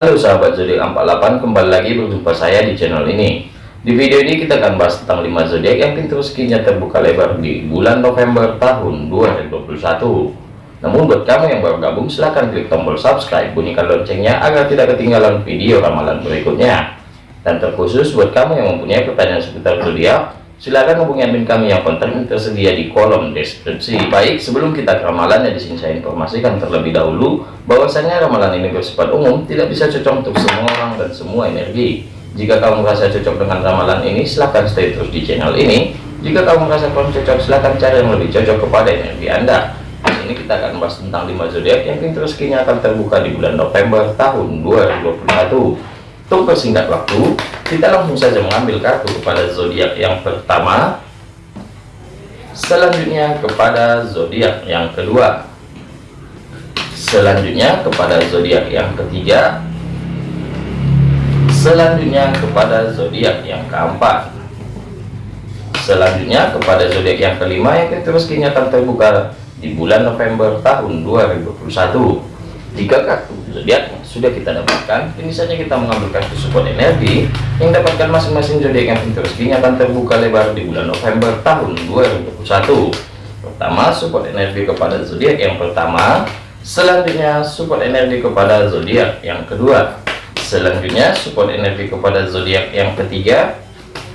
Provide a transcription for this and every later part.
Halo sahabat zodiak 48 kembali lagi berjumpa saya di channel ini. Di video ini kita akan bahas tentang 5 zodiak yang pintu rezekinya terbuka lebar di bulan November tahun 2021 namun buat kamu yang baru gabung silahkan klik tombol subscribe bunyikan loncengnya agar tidak ketinggalan video ramalan berikutnya. Dan terkhusus buat kamu yang mempunyai pertanyaan seputar zodiak Silahkan hubungi admin kami yang kontak tersedia di kolom deskripsi. Baik, sebelum kita ke ramalan, ya di sini saya informasikan terlebih dahulu bahwasanya ramalan ini bersifat umum, tidak bisa cocok untuk semua orang dan semua energi. Jika kamu merasa cocok dengan ramalan ini, silahkan stay terus di channel ini. Jika kamu merasa kurang cocok, silahkan cari yang lebih cocok kepada energi Anda. Di sini kita akan bahas tentang 5 zodiak yang pintu rezekinya akan terbuka di bulan November tahun 2021. Untuk persingkat waktu, kita langsung saja mengambil kartu kepada zodiak yang pertama, selanjutnya kepada zodiak yang kedua, selanjutnya kepada zodiak yang ketiga, selanjutnya kepada zodiak yang keempat, selanjutnya kepada zodiak yang kelima yang terus akan terbuka di bulan November tahun 2021 jika kartu zodiak sudah kita dapatkan. Ini saja kita mengambil kartu support energi yang dapatkan masing-masing zodiak yang rezekinya akan terbuka lebar di bulan November tahun 2021 pertama support energi kepada zodiak yang pertama. Selanjutnya support energi kepada zodiak yang kedua. Selanjutnya support energi kepada zodiak yang ketiga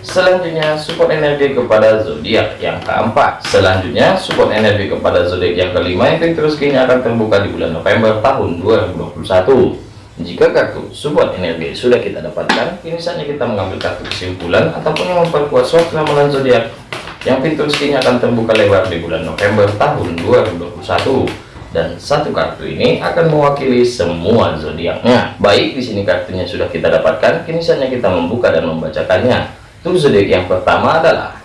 Selanjutnya support energi kepada zodiak yang keempat. Selanjutnya support energi kepada zodiak yang kelima yang terus kini akan terbuka di bulan November tahun 2021. Jika kartu support energi sudah kita dapatkan, kini saatnya kita mengambil kartu kesimpulan ataupun yang memperkuat suatu ramalan zodiak yang pintu rezekinya akan terbuka lebar di bulan November tahun 2021 dan satu kartu ini akan mewakili semua zodiaknya. Baik, di sini kartunya sudah kita dapatkan, kini saatnya kita membuka dan membacakannya. Untuk zodiak yang pertama adalah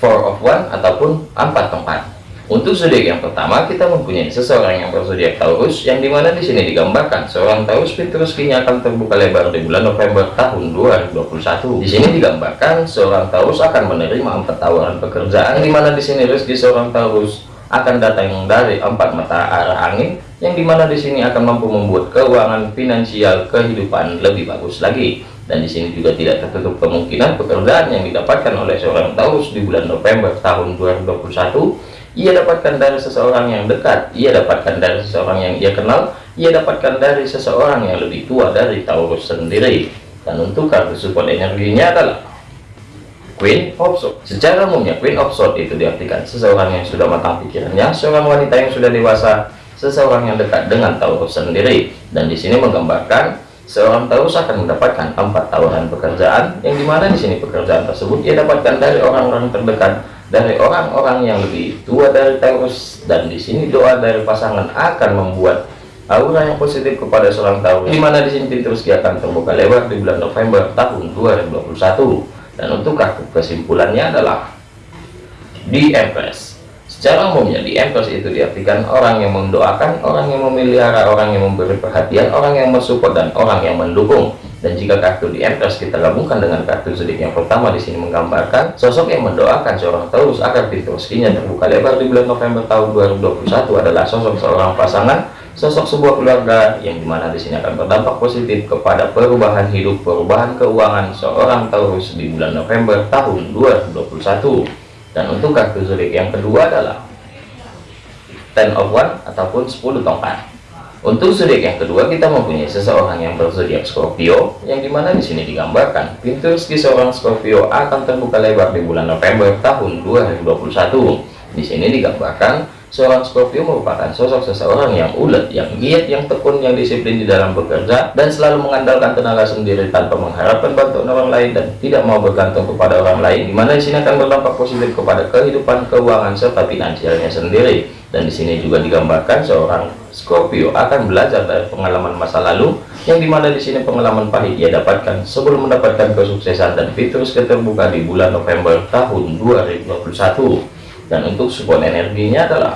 Four of One ataupun empat tempat. Untuk zodiak yang pertama kita mempunyai seseorang yang berzodiak Taurus yang di mana di sini digambarkan seorang Taurus pintu rezekinya akan terbuka lebar di bulan November tahun 2021. Di sini digambarkan seorang Taurus akan menerima empat tawaran pekerjaan di mana di sini rezeki seorang Taurus akan datang dari empat mata arah angin yang di mana di sini akan mampu membuat keuangan finansial kehidupan lebih bagus lagi dan di sini juga tidak tertutup kemungkinan pekerjaan yang didapatkan oleh seorang Taurus di bulan November tahun 2021 ia dapatkan dari seseorang yang dekat ia dapatkan dari seseorang yang ia kenal ia dapatkan dari seseorang yang lebih tua dari Taurus sendiri dan untuk kartu support energinya adalah Queen of Swords. Secara umumnya Queen of Swords itu diartikan seseorang yang sudah matang pikirannya, seorang wanita yang sudah dewasa, seseorang yang dekat dengan Taurus sendiri. Dan di sini menggambarkan seorang Taurus akan mendapatkan empat tawaran pekerjaan yang di mana di sini pekerjaan tersebut ia dapatkan dari orang-orang terdekat dari orang-orang yang lebih tua dari Taurus. Dan di sini doa dari pasangan akan membuat aura yang positif kepada seorang Taurus di mana di sini pintu akan terbuka lebar di bulan November tahun 2021 dan untuk kartu kesimpulannya adalah di Empress Secara umumnya di Empress itu diartikan orang yang mendoakan, orang yang memelihara, orang yang memberi perhatian, orang yang mensupport dan orang yang mendukung. Dan jika kartu di Empress kita gabungkan dengan kartu sedikit yang pertama di sini menggambarkan sosok yang mendoakan seorang Taurus agar pintu rezekinya terbuka lebar di bulan November tahun 2021 adalah sosok seorang pasangan, sosok sebuah keluarga yang di mana di sini akan berdampak positif kepada perubahan hidup, perubahan keuangan seorang Taurus di bulan November tahun 2021 dan untuk kartu zodiak yang kedua adalah ten of one ataupun 10 tongkat. Untuk zodiak yang kedua kita mempunyai seseorang yang berzodiak Scorpio yang di mana di sini digambarkan pintu rezeki seorang Scorpio akan terbuka lebar di bulan November tahun 2021 di sini digambarkan Seorang Scorpio merupakan sosok seseorang yang ulet, yang giat, yang tekun, yang disiplin di dalam bekerja, dan selalu mengandalkan tenaga sendiri tanpa mengharapkan bantuan orang lain dan tidak mau bergantung kepada orang lain, di mana di sini akan berdampak positif kepada kehidupan keuangan serta finansialnya sendiri. Dan di sini juga digambarkan seorang Scorpio akan belajar dari pengalaman masa lalu, yang di mana di sini pengalaman pahit ia dapatkan sebelum mendapatkan kesuksesan dan fitur keterbuka di bulan November tahun 2021 dan untuk support energinya adalah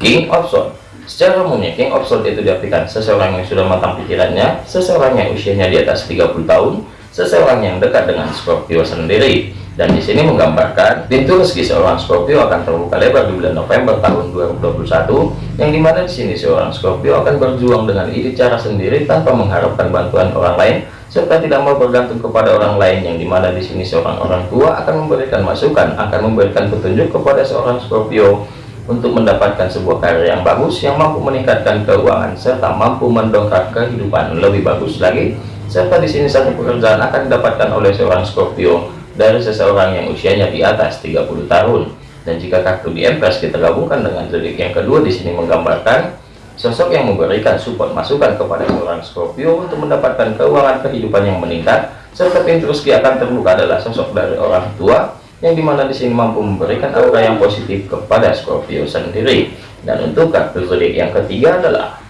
King of Swords. Secara umumnya King of Swords itu diartikan seseorang yang sudah matang pikirannya seseorang yang usianya di atas 30 tahun seseorang yang dekat dengan Scorpio sendiri. Dan di sini menggambarkan pintu rezeki seorang Scorpio akan terbuka lebar di bulan November tahun 2021 yang di mana di sini seorang Scorpio akan berjuang dengan ide cara sendiri tanpa mengharapkan bantuan orang lain serta tidak mau bergantung kepada orang lain yang di mana di sini seorang orang tua akan memberikan masukan akan memberikan petunjuk kepada seorang Scorpio untuk mendapatkan sebuah karir yang bagus yang mampu meningkatkan keuangan serta mampu mendongkrak kehidupan lebih bagus lagi. Serta di sini satu pekerjaan akan didapatkan oleh seorang Scorpio dari seseorang yang usianya di atas 30 tahun. Dan jika kartu di Empress kita gabungkan dengan zodiak yang kedua di sini menggambarkan sosok yang memberikan support masukan kepada seorang Scorpio untuk mendapatkan keuangan kehidupan yang meningkat serta pintu rezeki akan terbuka adalah sosok dari orang tua yang di mana di sini mampu memberikan aura yang positif kepada Scorpio sendiri dan untuk kartu zodiak yang ketiga adalah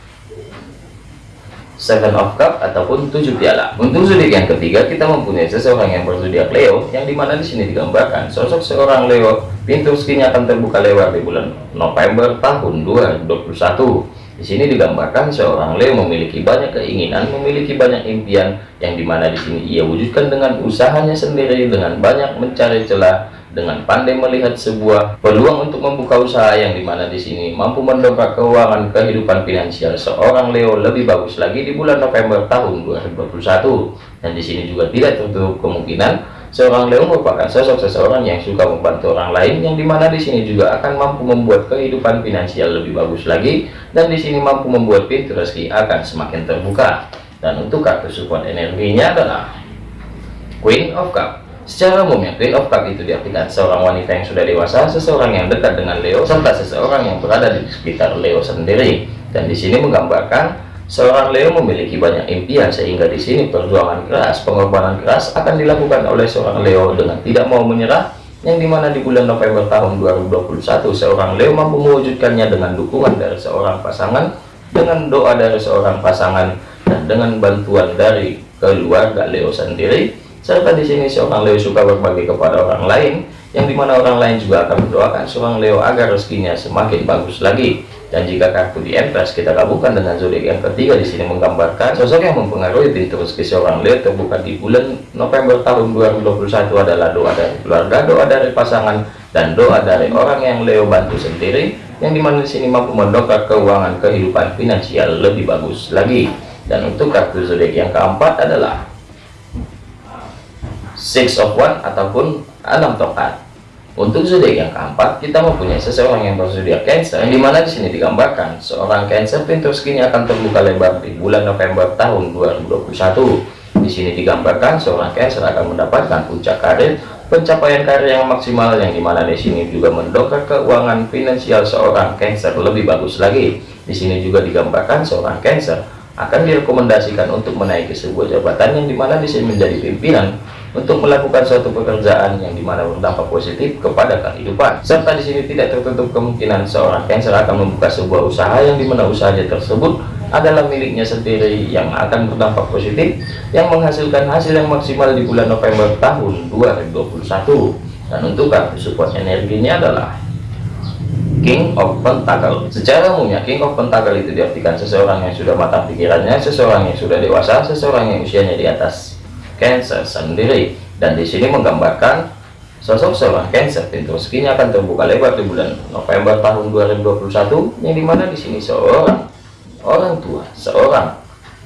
Seven of Cup ataupun tujuh piala. Untuk zodiak yang ketiga kita mempunyai seseorang yang berzodiak Leo, yang di mana di sini digambarkan sosok seorang Leo pintu rezekinya akan terbuka lebar di bulan November tahun 2021. Di sini digambarkan seorang Leo memiliki banyak keinginan, memiliki banyak impian, yang di mana di sini ia wujudkan dengan usahanya sendiri, dengan banyak mencari celah dengan pandai melihat sebuah peluang untuk membuka usaha yang di mana di sini mampu mendongkrak keuangan kehidupan finansial seorang Leo lebih bagus lagi di bulan November tahun 2021 dan di sini juga tidak tertutup kemungkinan seorang Leo merupakan sosok seseorang yang suka membantu orang lain yang di mana di sini juga akan mampu membuat kehidupan finansial lebih bagus lagi dan di sini mampu membuat pintu rezeki akan semakin terbuka dan untuk kartu support energinya adalah Queen of Cup Secara umumnya, Queen of Cup itu diartikan seorang wanita yang sudah dewasa, seseorang yang dekat dengan Leo, serta seseorang yang berada di sekitar Leo sendiri. Dan di sini menggambarkan seorang Leo memiliki banyak impian sehingga di sini perjuangan keras, pengorbanan keras akan dilakukan oleh seorang Leo dengan tidak mau menyerah. Yang di mana di bulan November tahun 2021 seorang Leo mampu mewujudkannya dengan dukungan dari seorang pasangan, dengan doa dari seorang pasangan, dan dengan bantuan dari keluarga Leo sendiri serta di sini seorang Leo suka berbagi kepada orang lain yang di mana orang lain juga akan mendoakan seorang Leo agar rezekinya semakin bagus lagi. Dan jika kartu di Empress kita gabungkan dengan zodiak yang ketiga di sini menggambarkan sosok yang mempengaruhi pintu rezeki seorang Leo terbuka di bulan November tahun 2021 adalah doa dari keluarga doa dari pasangan dan doa dari orang yang Leo bantu sendiri yang di mana di sini mampu mendongkrak keuangan kehidupan finansial lebih bagus lagi. Dan untuk kartu zodiak yang keempat adalah six of one ataupun enam tongkat untuk zodiak yang keempat kita mempunyai seseorang yang berzodiak Cancer yang di mana di sini digambarkan seorang Cancer pintu rezekinya akan terbuka lebar di bulan November tahun 2021 di sini digambarkan seorang Cancer akan mendapatkan puncak karir pencapaian karir yang maksimal yang di mana di sini juga mendongkrak keuangan finansial seorang Cancer lebih bagus lagi. Di sini juga digambarkan seorang Cancer akan direkomendasikan untuk menaiki sebuah jabatan yang di mana di sini menjadi pimpinan untuk melakukan suatu pekerjaan yang di mana berdampak positif kepada kehidupan. Serta di sini tidak tertutup kemungkinan seorang Cancer akan membuka sebuah usaha yang di mana usahanya tersebut adalah miliknya sendiri yang akan berdampak positif yang menghasilkan hasil yang maksimal di bulan November tahun 2021 dan untuk kartu support energinya adalah King of Pentacle. Secara umumnya King of Pentacle itu diartikan seseorang yang sudah matang pikirannya seseorang yang sudah dewasa seseorang yang usianya di atas Cancer sendiri. Dan di sini menggambarkan sosok seorang Cancer. Pintu rezekinya akan terbuka lebar di bulan November tahun 2021 yang di mana di sini seorang orang tua seorang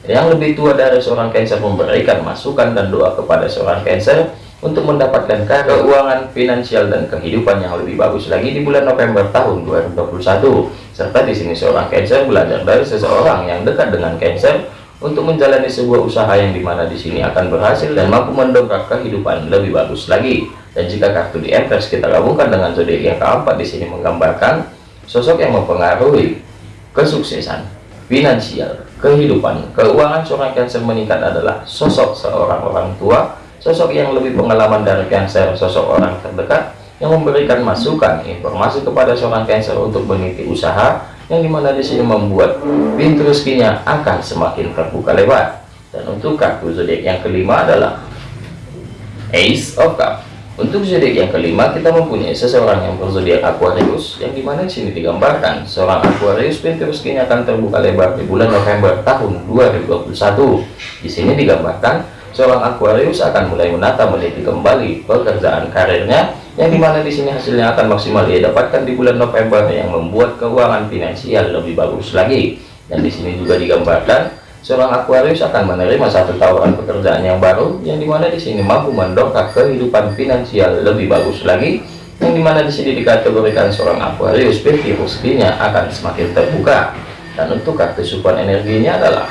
yang lebih tua dari seorang Cancer memberikan masukan dan doa kepada seorang Cancer untuk mendapatkan keuangan finansial dan kehidupan yang lebih bagus lagi di bulan November tahun 2021 serta di sini seorang Cancer belajar dari seseorang yang dekat dengan Cancer untuk menjalani sebuah usaha yang di mana di sini akan berhasil dan mampu mendongkrak kehidupan lebih bagus lagi. Dan jika kartu di Empress kita gabungkan dengan zodiak yang keempat di sini menggambarkan sosok yang mempengaruhi kesuksesan finansial, kehidupan, keuangan seorang Cancer meningkat adalah sosok seorang orang tua, sosok yang lebih pengalaman dari Cancer, sosok orang terdekat yang memberikan masukan informasi kepada seorang Cancer untuk meniti usaha yang di mana di sini membuat pintu rezekinya akan semakin terbuka lebar. Dan untuk kartu zodiak yang kelima adalah Ace of Cup untuk zodiak yang kelima kita mempunyai seseorang yang berzodiak Aquarius yang di mana di sini digambarkan seorang Aquarius pintu rezekinya akan terbuka lebar di bulan November tahun 2021 di sini digambarkan seorang Aquarius akan mulai menata meniti kembali pekerjaan karirnya yang di mana di sini hasilnya akan maksimal ia dapatkan di bulan November yang membuat keuangan finansial lebih bagus lagi. Dan di sini juga digambarkan seorang Aquarius akan menerima satu tawaran pekerjaan yang baru yang di mana di sini mampu mendongkrak kehidupan finansial lebih bagus lagi. Yang di mana di sini dikategorikan seorang Aquarius pintu rezekinya akan semakin terbuka. Dan untuk kartu support energinya adalah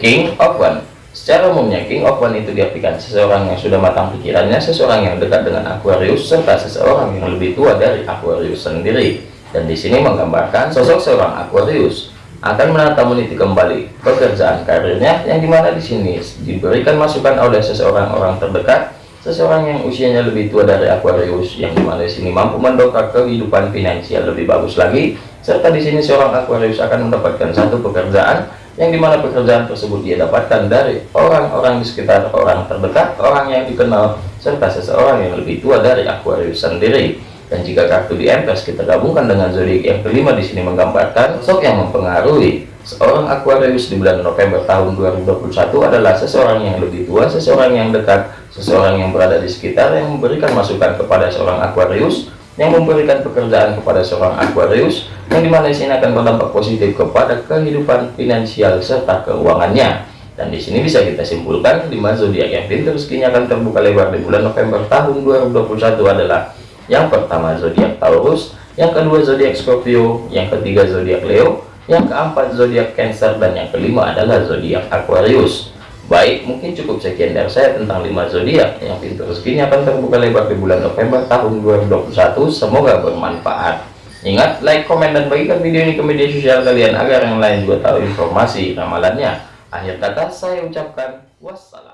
King of One Secara umumnya King of One itu diartikan seseorang yang sudah matang pikirannya, seseorang yang dekat dengan Aquarius, serta seseorang yang lebih tua dari Aquarius sendiri. Dan di sini menggambarkan sosok seorang Aquarius akan menata meniti kembali pekerjaan karirnya, yang di mana di sini diberikan masukan oleh seseorang orang terdekat, seseorang yang usianya lebih tua dari Aquarius, yang di mana di sini mampu mendongkrak kehidupan finansial lebih bagus lagi, serta di sini seorang Aquarius akan mendapatkan satu pekerjaan yang di mana pekerjaan tersebut dia dapatkan dari orang-orang di sekitar orang terdekat, orang yang dikenal, serta seseorang yang lebih tua dari Aquarius sendiri. Dan jika kartu di Empress kita gabungkan dengan zodiak yang kelima di sini menggambarkan sosok yang mempengaruhi seorang Aquarius di bulan November tahun 2021 adalah seseorang yang lebih tua, seseorang yang dekat, seseorang yang berada di sekitar yang memberikan masukan kepada seorang Aquarius yang memberikan pekerjaan kepada seorang Aquarius yang di mana sini akan berdampak positif kepada kehidupan finansial serta keuangannya. Dan di sini bisa kita simpulkan lima zodiak yang pintu rezekinya akan terbuka lebar di bulan November tahun 2021 adalah yang pertama zodiak Taurus yang kedua zodiak Scorpio yang ketiga zodiak Leo yang keempat zodiak Cancer dan yang kelima adalah zodiak Aquarius Baik, mungkin cukup sekian dari saya tentang 5 zodiak yang pintu rezekinya akan terbuka lebar di bulan November tahun 2021. Semoga bermanfaat. Ingat, like, komen, dan bagikan video ini ke media sosial kalian agar yang lain juga tahu informasi ramalannya. Akhir kata, saya ucapkan wassalam.